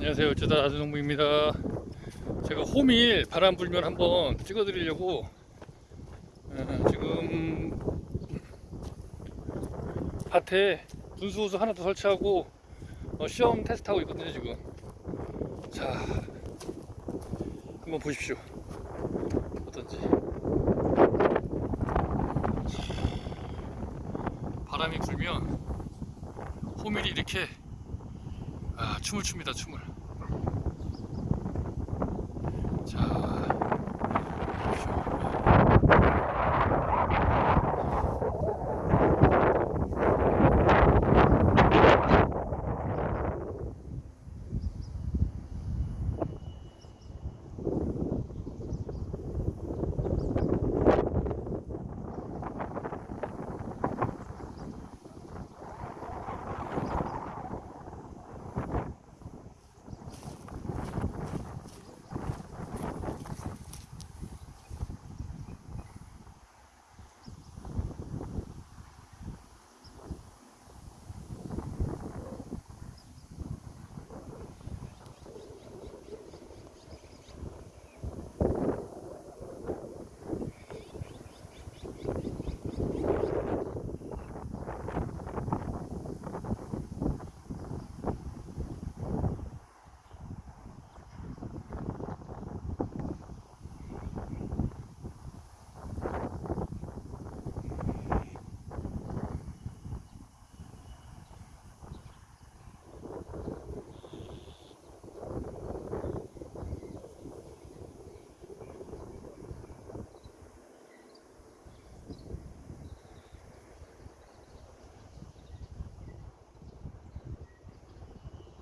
안녕하세요. 어쩌다 나주농부입니다. 제가 호밀 바람 불면 한번 찍어 드리려고 어, 지금 밭에 분수호수 하나 더 설치하고 어, 시험 테스트하고 있거든요 지금 자 한번 보십시오 어떤지 바람이 불면 호밀이 이렇게 아 춤을 춥니다 춤을 자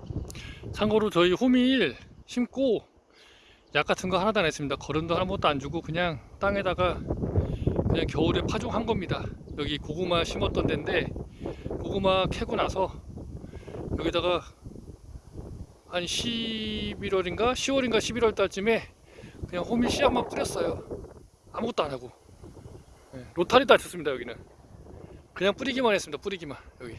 보십시오. 참고로 저희 호밀 심고 약 같은 거 하나도 안 했습니다. 거름도 아무것도 안 주고 그냥 땅에다가 그냥 겨울에 파종한 겁니다. 여기 고구마 심었던 데인데 고구마 캐고 나서 여기다가 한 11월인가 10월인가 11월 달쯤에 그냥 호밀 씨앗만 뿌렸어요. 아무것도 안 하고 네, 로타리도 안 쳤습니다 여기는 그냥 뿌리기만 했습니다. 뿌리기만 여기